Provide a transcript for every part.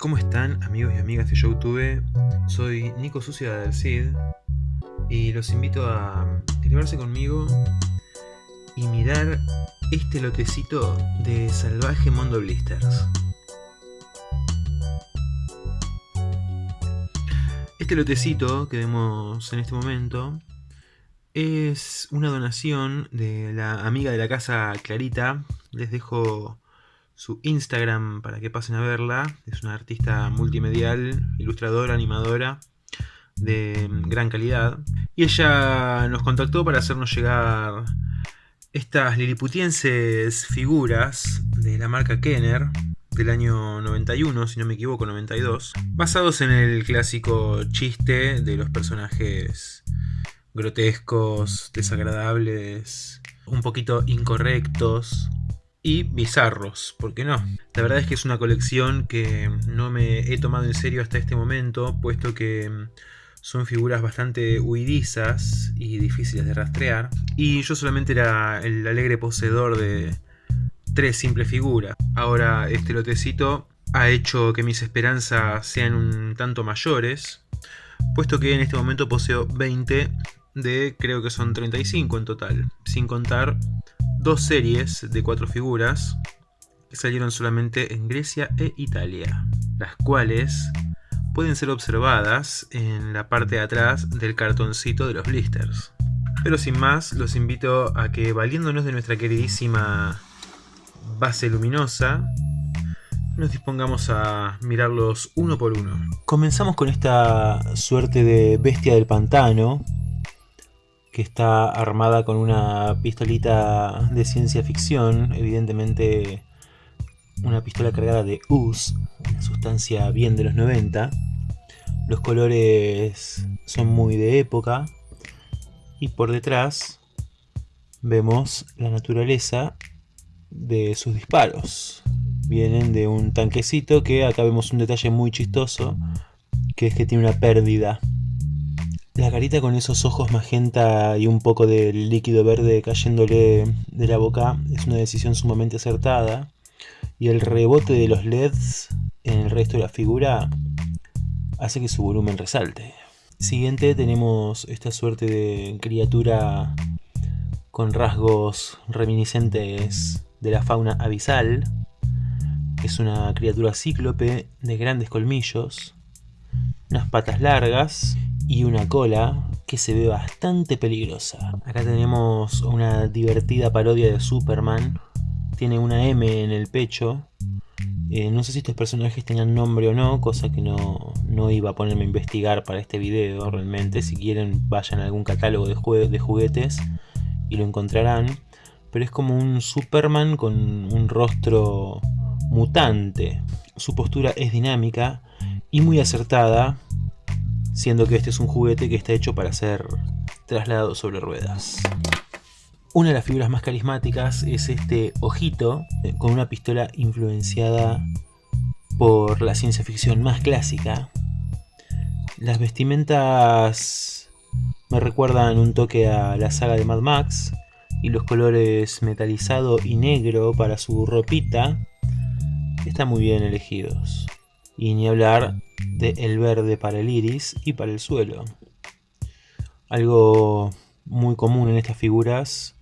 ¿Cómo están amigos y amigas de Youtube? Soy Nico Sucia del Cid y los invito a elevarse conmigo y mirar este lotecito de Salvaje Mondo Blisters. Este lotecito que vemos en este momento es una donación de la amiga de la casa Clarita. Les dejo su Instagram para que pasen a verla. Es una artista multimedial, ilustradora, animadora de gran calidad. Y ella nos contactó para hacernos llegar estas liliputienses figuras de la marca Kenner del año 91, si no me equivoco, 92, basados en el clásico chiste de los personajes grotescos, desagradables, un poquito incorrectos, y bizarros, ¿por qué no? La verdad es que es una colección que no me he tomado en serio hasta este momento, puesto que mm, son figuras bastante huidizas y difíciles de rastrear, y yo solamente era el alegre poseedor de tres simples figuras. Ahora este lotecito ha hecho que mis esperanzas sean un tanto mayores, puesto que en este momento poseo 20 de creo que son 35 en total, sin contar dos series de cuatro figuras que salieron solamente en Grecia e Italia, las cuales pueden ser observadas en la parte de atrás del cartoncito de los blisters. Pero sin más, los invito a que valiéndonos de nuestra queridísima base luminosa, nos dispongamos a mirarlos uno por uno. Comenzamos con esta suerte de bestia del pantano, que está armada con una pistolita de ciencia ficción, evidentemente una pistola cargada de US, una sustancia bien de los 90. Los colores son muy de época y por detrás vemos la naturaleza de sus disparos. Vienen de un tanquecito que acá vemos un detalle muy chistoso, que es que tiene una pérdida la carita con esos ojos magenta y un poco de líquido verde cayéndole de la boca es una decisión sumamente acertada. Y el rebote de los LEDs en el resto de la figura hace que su volumen resalte. Siguiente tenemos esta suerte de criatura con rasgos reminiscentes de la fauna abisal. Es una criatura cíclope de grandes colmillos, unas patas largas y una cola que se ve bastante peligrosa. Acá tenemos una divertida parodia de Superman. Tiene una M en el pecho. Eh, no sé si estos personajes tenían nombre o no, cosa que no, no, iba a ponerme a investigar para este video realmente. Si quieren vayan a algún catálogo de, de juguetes y lo encontrarán. Pero es como un Superman con un rostro mutante. Su postura es dinámica y muy acertada siendo que este es un juguete que está hecho para ser trasladado sobre ruedas. Una de las figuras más carismáticas es este ojito eh, con una pistola influenciada por la ciencia ficción más clásica. Las vestimentas me recuerdan un toque a la saga de Mad Max y los colores metalizado y negro para su ropita están muy bien elegidos. Y ni hablar de el verde para el iris y para el suelo. Algo muy común en estas figuras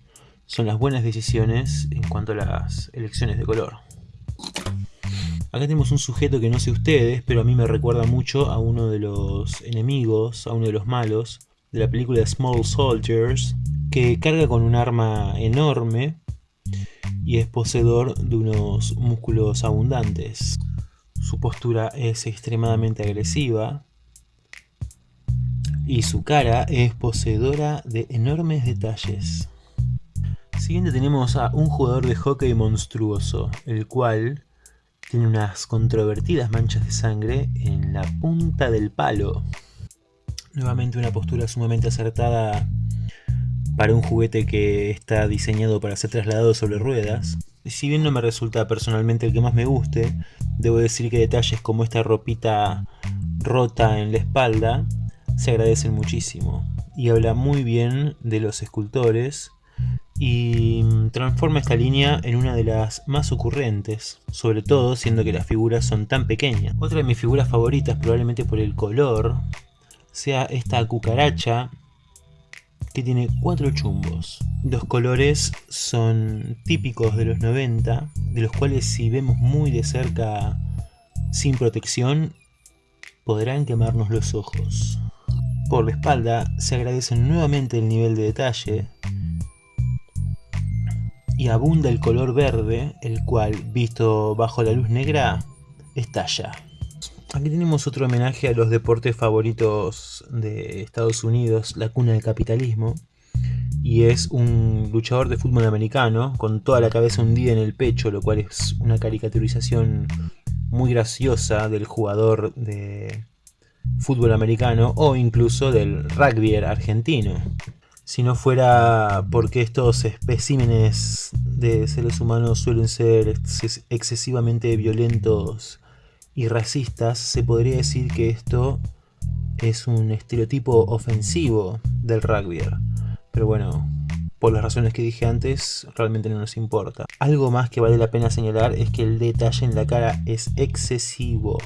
son las buenas decisiones en cuanto a las elecciones de color. Acá tenemos un sujeto que no sé ustedes, pero a mí me recuerda mucho a uno de los enemigos, a uno de los malos de la película Small Soldiers, que carga con un arma enorme y es poseedor de unos músculos abundantes. Su postura es extremadamente agresiva y su cara es poseedora de enormes detalles. Siguiente tenemos a un jugador de hockey monstruoso, el cual tiene unas controvertidas manchas de sangre en la punta del palo. Nuevamente una postura sumamente acertada para un juguete que está diseñado para ser trasladado sobre ruedas. Si bien no me resulta personalmente el que más me guste, Debo decir que detalles como esta ropita rota en la espalda se agradecen muchísimo y habla muy bien de los escultores y transforma esta línea en una de las más ocurrentes, sobre todo siendo que las figuras son tan pequeñas. Otra de mis figuras favoritas, probablemente por el color, sea esta cucaracha que tiene cuatro chumbos. Los colores son típicos de los 90, de los cuales si vemos muy de cerca sin protección, podrán quemarnos los ojos. Por la espalda se agradece nuevamente el nivel de detalle, y abunda el color verde, el cual, visto bajo la luz negra, estalla. Aquí tenemos otro homenaje a los deportes favoritos de Estados Unidos, la cuna del capitalismo. Y es un luchador de fútbol americano con toda la cabeza hundida en el pecho, lo cual es una caricaturización muy graciosa del jugador de fútbol americano o incluso del rugby argentino si no fuera porque estos especímenes de seres humanos suelen ser excesivamente violentos y racistas, se podría decir que esto es un estereotipo ofensivo del rugby. Pero bueno, por las razones que dije antes, realmente no nos importa. Algo más que vale la pena señalar es que el detalle en la cara es excesivo.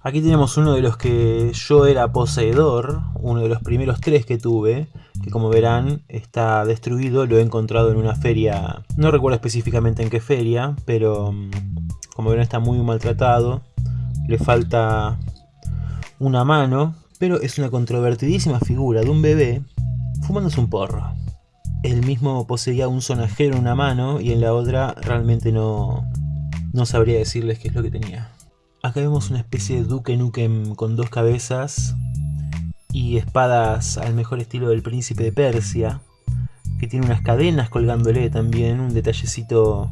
Aquí tenemos uno de los que yo era poseedor, uno de los primeros tres que tuve, que como verán está destruido, lo he encontrado en una feria, no recuerdo específicamente en qué feria, pero mm, como verán está muy maltratado, le falta una mano, pero es una controvertidísima figura de un bebé fumándose un porro. Él mismo poseía un sonajero en una mano y en la otra realmente no, no sabría decirles qué es lo que tenía. Acá vemos una especie de Duque Nukem con dos cabezas y espadas al mejor estilo del príncipe de Persia, que tiene unas cadenas colgándole también, un detallecito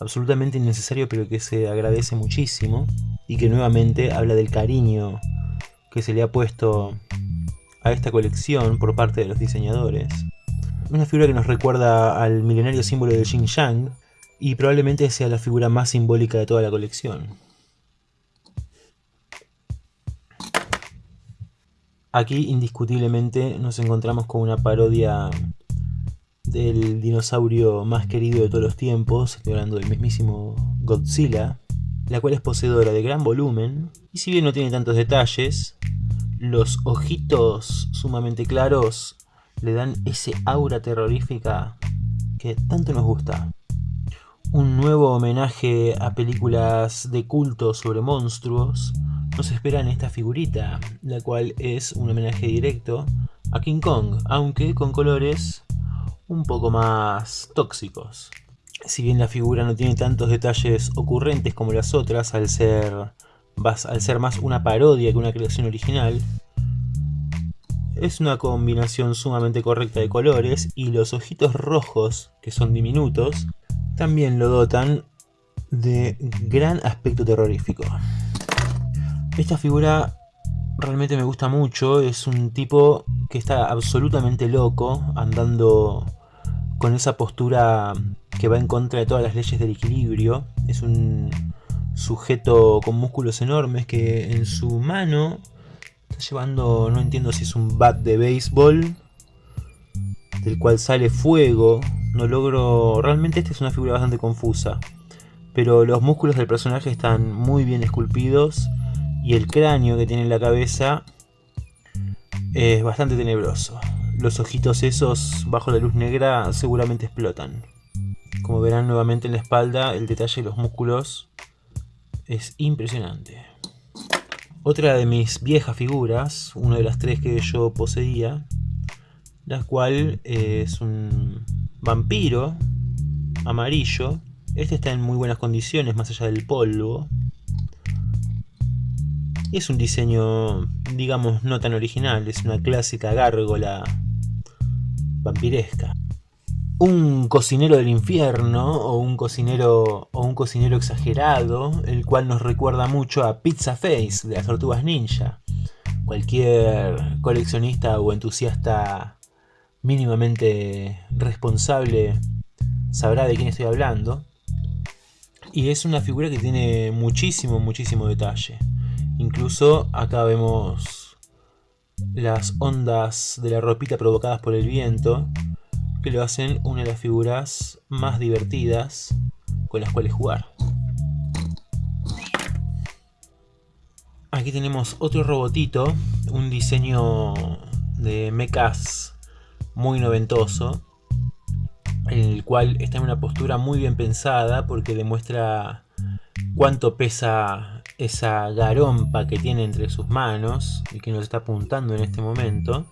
absolutamente innecesario pero que se agradece muchísimo y que nuevamente habla del cariño que se le ha puesto a esta colección por parte de los diseñadores. Una figura que nos recuerda al milenario símbolo del Xinjiang y probablemente sea la figura más simbólica de toda la colección. Aquí indiscutiblemente nos encontramos con una parodia del dinosaurio más querido de todos los tiempos, estoy hablando del mismísimo Godzilla, la cual es poseedora de gran volumen, y si bien no tiene tantos detalles, los ojitos sumamente claros le dan ese aura terrorífica que tanto nos gusta. Un nuevo homenaje a películas de culto sobre monstruos, nos espera en esta figurita, la cual es un homenaje directo a King Kong, aunque con colores un poco más tóxicos. Si bien la figura no tiene tantos detalles ocurrentes como las otras, al ser, más una parodia que una creación original, es una combinación sumamente correcta de colores y los ojitos rojos, que son diminutos, también lo dotan de gran aspecto terrorífico. Esta figura realmente me gusta mucho, es un tipo que está absolutamente loco, andando con esa postura que va en contra de todas las leyes del equilibrio. Es un sujeto con músculos enormes que en su mano está llevando, no entiendo si es un bat de béisbol, del cual sale fuego. No logro... Realmente esta es una figura bastante confusa. Pero los músculos del personaje están muy bien esculpidos y el cráneo que tiene en la cabeza es bastante tenebroso. Los ojitos esos bajo la luz negra seguramente explotan. Como verán nuevamente en la espalda, el detalle de los músculos es impresionante. Otra de mis viejas figuras, una de las tres que yo poseía, la cual es un vampiro amarillo. Este está en muy buenas condiciones, más allá del polvo. Es un diseño, digamos, no tan original, es una clásica gárgola vampiresca. Un cocinero del infierno o un cocinero o un cocinero exagerado, el cual nos recuerda mucho a Pizza Face de las Tortugas Ninja. Cualquier coleccionista o entusiasta mínimamente responsable sabrá de quién estoy hablando. Y es una figura que tiene muchísimo, muchísimo detalle. Incluso acá vemos las ondas de la ropita provocadas por el viento, que lo hacen una de las figuras más divertidas con las cuales jugar. Aquí tenemos otro robotito, un diseño de mechas muy noventoso, en el cual está en una postura muy bien pensada porque demuestra cuánto pesa esa garompa que tiene entre sus manos y que nos está apuntando en este momento.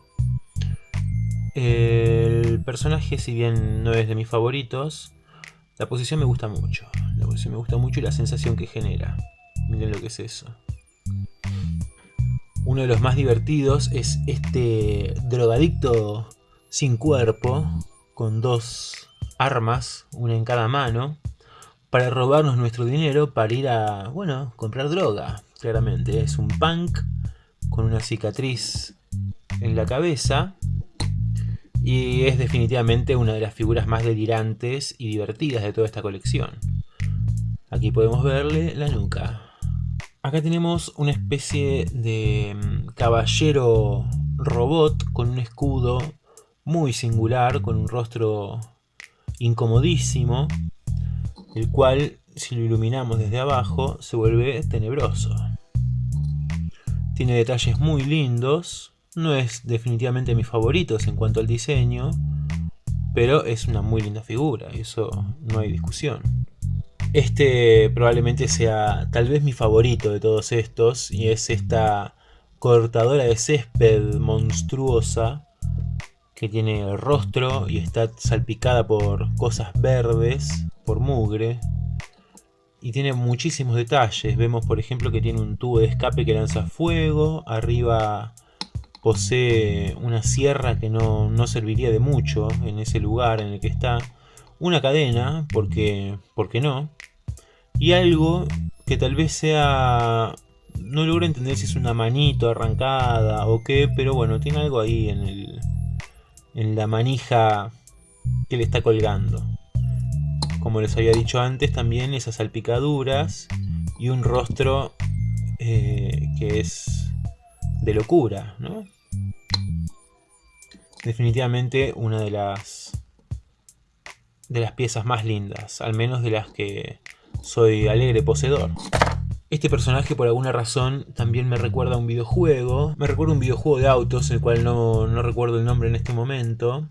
El personaje, si bien no es de mis favoritos, la posición me gusta mucho. La posición me gusta mucho y la sensación que genera. Miren lo que es eso. Uno de los más divertidos es este drogadicto sin cuerpo, con dos armas, una en cada mano, para robarnos nuestro dinero para ir a, bueno, comprar droga, claramente. Es un punk con una cicatriz en la cabeza y es definitivamente una de las figuras más delirantes y divertidas de toda esta colección. Aquí podemos verle la nuca. Acá tenemos una especie de mm, caballero robot con un escudo muy singular, con un rostro incomodísimo, el cual si lo iluminamos desde abajo se vuelve tenebroso. Tiene detalles muy lindos, no es definitivamente mis favoritos en cuanto al diseño, pero es una muy linda figura, eso no hay discusión. Este probablemente sea tal vez mi favorito de todos estos y es esta cortadora de césped monstruosa que tiene rostro y está salpicada por cosas verdes, por mugre. Y tiene muchísimos detalles. Vemos por ejemplo que tiene un tubo de escape que lanza fuego, arriba posee una sierra que no, no serviría de mucho en ese lugar en el que está. Una cadena, porque, porque no, y algo que tal vez sea... No logro entender si es una manito arrancada o qué, pero bueno, tiene algo ahí en, el, en la manija que le está colgando. Como les había dicho antes, también esas salpicaduras y un rostro eh, que es de locura, ¿no? Definitivamente una de las de las piezas más lindas, al menos de las que soy alegre poseedor. Este personaje por alguna razón también me recuerda a un videojuego. Me recuerda a un videojuego de autos, el cual no, no recuerdo el nombre en este momento.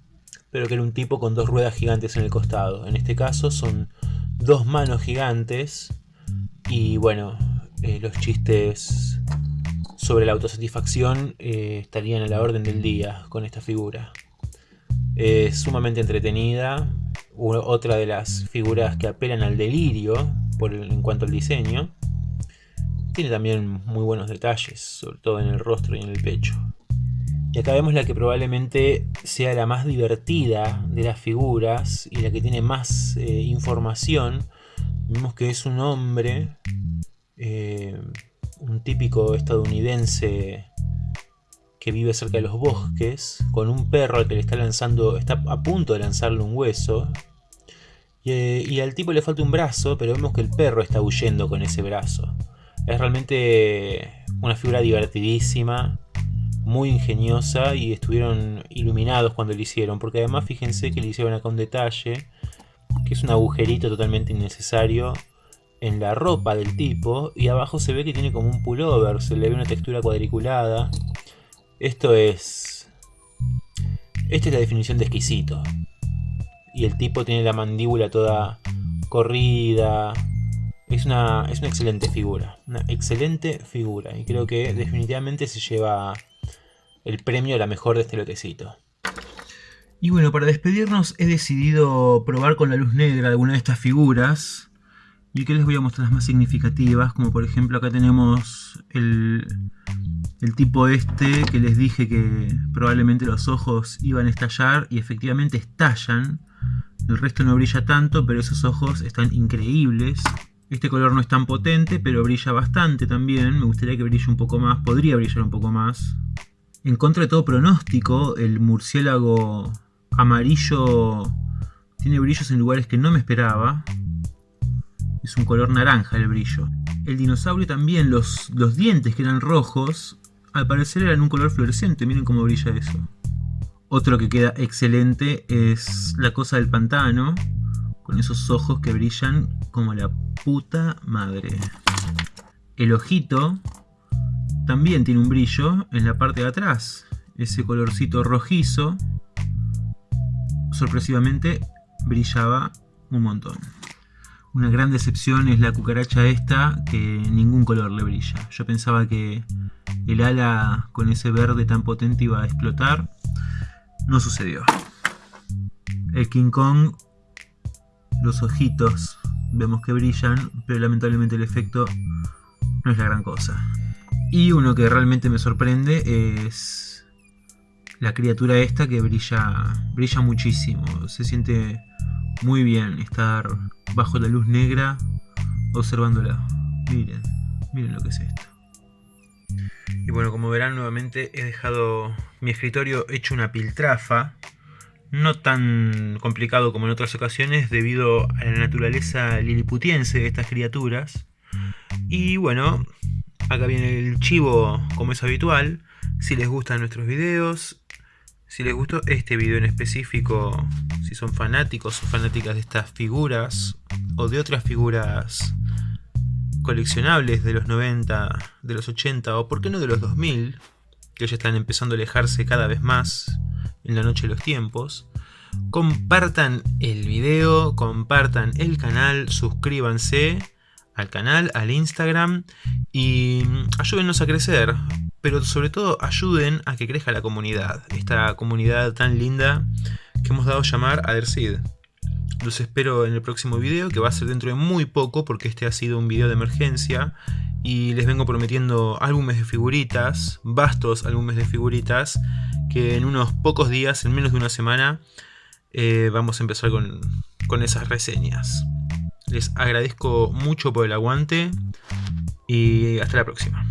Pero que era un tipo con dos ruedas gigantes en el costado. En este caso son dos manos gigantes. Y bueno, eh, los chistes sobre la autosatisfacción eh, estarían a la orden del día con esta figura. Es sumamente entretenida, otra de las figuras que apelan al delirio en cuanto al diseño. Tiene también muy buenos detalles, sobre todo en el rostro y en el pecho. Y acá vemos la que probablemente sea la más divertida de las figuras y la que tiene más eh, información. Vemos que es un hombre, eh, un típico estadounidense que vive cerca de los bosques, con un perro al que le está lanzando, está a punto de lanzarle un hueso. Y, al tipo le falta un brazo, pero vemos que el perro está huyendo con ese brazo. Es realmente una figura divertidísima, muy ingeniosa y estuvieron iluminados cuando lo hicieron. Porque además fíjense que le hicieron acá un detalle, que es un agujerito totalmente innecesario en la ropa del tipo. Y abajo se ve que tiene como un pullover, se le ve una textura cuadriculada. Esto es... Esta es la definición de exquisito. Y el tipo tiene la mandíbula toda corrida. Es una, es una excelente figura. Una excelente figura. Y creo que definitivamente se lleva el premio a la mejor de este lotecito. Y bueno, para despedirnos he decidido probar con la luz negra alguna de estas figuras. Y que les voy a mostrar las más significativas, como por ejemplo acá tenemos el, el tipo este que les dije que probablemente los ojos iban a estallar y efectivamente estallan. El resto no brilla tanto, pero esos ojos están increíbles. Este color no es tan potente, pero brilla bastante también. Me gustaría que brille un poco más, podría brillar un poco más. En contra de todo pronóstico, el murciélago amarillo tiene brillos en lugares que no me esperaba. Es un color naranja el brillo. El dinosaurio también, los, los dientes que eran rojos, al parecer eran un color fluorescente, miren cómo brilla eso. Otro que queda excelente es la cosa del pantano, con esos ojos que brillan como la puta madre. El ojito también tiene un brillo en la parte de atrás, ese colorcito rojizo, sorpresivamente brillaba un montón. Una gran decepción es la cucaracha esta, que ningún color le brilla. Yo pensaba que el ala con ese verde tan potente iba a explotar. No sucedió. El King Kong, los ojitos, vemos que brillan, pero lamentablemente el efecto no es la gran cosa. Y uno que realmente me sorprende es la criatura esta que brilla, brilla muchísimo. Se siente muy bien estar bajo la luz negra observándola. Miren, miren lo que es esto. Y bueno, como verán nuevamente he dejado mi escritorio hecho una piltrafa. No tan complicado como en otras ocasiones debido a la naturaleza liliputiense de estas criaturas. Y bueno, acá viene el chivo como es habitual. Si les gustan nuestros videos, si les gustó este video en específico, si son fanáticos o fanáticas de estas figuras o de otras figuras coleccionables de los 90, de los 80 o por qué no de los 2000, que ya están empezando a alejarse cada vez más en la noche de los tiempos, compartan el video, compartan el canal, suscríbanse al canal, al Instagram y ayúdennos a crecer pero sobre todo ayuden a que crezca la comunidad, esta comunidad tan linda que hemos dado a llamar Adersid. Los espero en el próximo video, que va a ser dentro de muy poco, porque este ha sido un video de emergencia, y les vengo prometiendo álbumes de figuritas, vastos álbumes de figuritas, en unos pocos días, en menos de una semana, eh, vamos a empezar con, con esas reseñas. Les agradezco mucho por el aguante, y hasta la próxima.